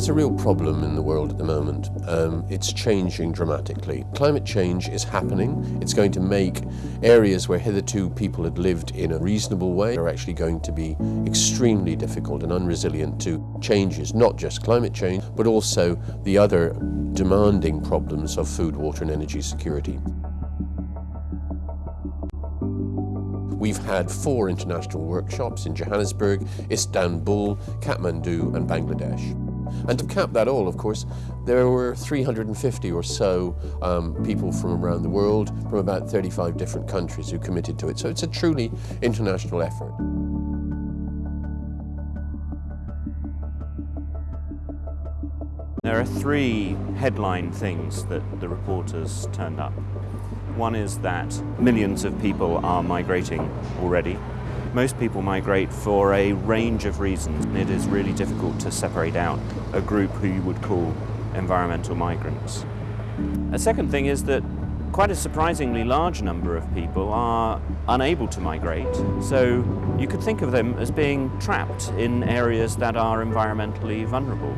It's a real problem in the world at the moment. Um, it's changing dramatically. Climate change is happening. It's going to make areas where hitherto people had lived in a reasonable way are actually going to be extremely difficult and unresilient to changes, not just climate change, but also the other demanding problems of food, water and energy security. We've had four international workshops in Johannesburg, Istanbul, Kathmandu and Bangladesh. And to cap that all, of course, there were 350 or so um, people from around the world, from about 35 different countries who committed to it. So it's a truly international effort. There are three headline things that the reporters turned up. One is that millions of people are migrating already. Most people migrate for a range of reasons. And it is really difficult to separate out a group who you would call environmental migrants. A second thing is that quite a surprisingly large number of people are unable to migrate. So you could think of them as being trapped in areas that are environmentally vulnerable.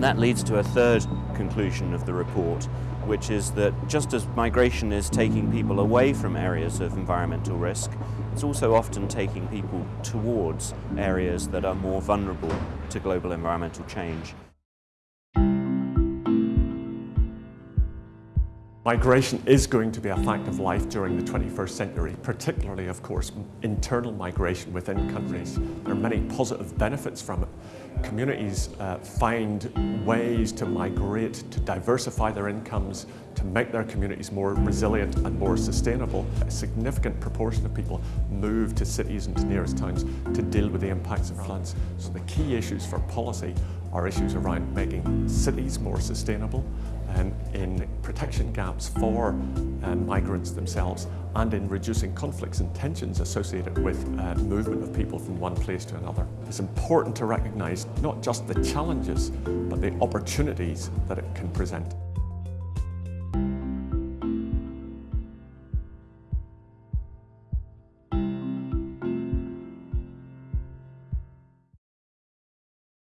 That leads to a third conclusion of the report, which is that just as migration is taking people away from areas of environmental risk, it's also often taking people towards areas that are more vulnerable to global environmental change. Migration is going to be a fact of life during the 21st century, particularly, of course, internal migration within countries. There are many positive benefits from it. Communities uh, find ways to migrate, to diversify their incomes, to make their communities more resilient and more sustainable. A significant proportion of people move to cities and to nearest towns to deal with the impacts of floods. So the key issues for policy are issues around making cities more sustainable, um, in protection gaps for um, migrants themselves and in reducing conflicts and tensions associated with uh, movement of people from one place to another. It's important to recognise not just the challenges but the opportunities that it can present.